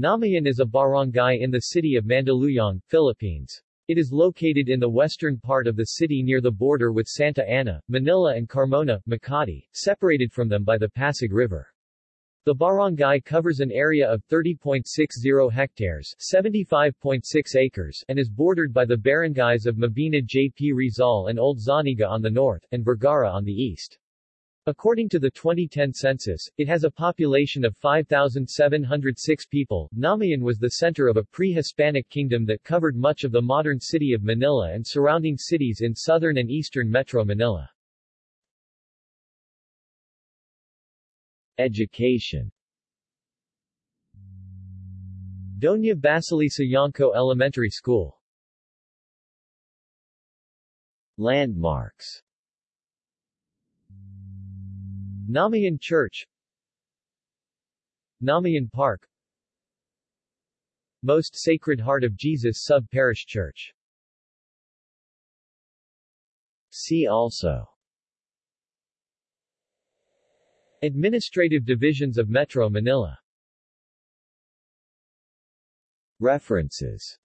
Namayan is a barangay in the city of Mandaluyong, Philippines. It is located in the western part of the city near the border with Santa Ana, Manila and Carmona, Makati, separated from them by the Pasig River. The barangay covers an area of 30.60 hectares 75.6 acres and is bordered by the barangays of Mabini J.P. Rizal and Old Zaniga on the north, and Vergara on the east. According to the 2010 census, it has a population of 5,706 people. Namayan was the center of a pre-Hispanic kingdom that covered much of the modern city of Manila and surrounding cities in southern and eastern Metro Manila. Education Doña Basilisa Yonko Elementary School Landmarks Namayan Church Namayan Park Most Sacred Heart of Jesus Sub-Parish Church. See also. Administrative divisions of Metro Manila. References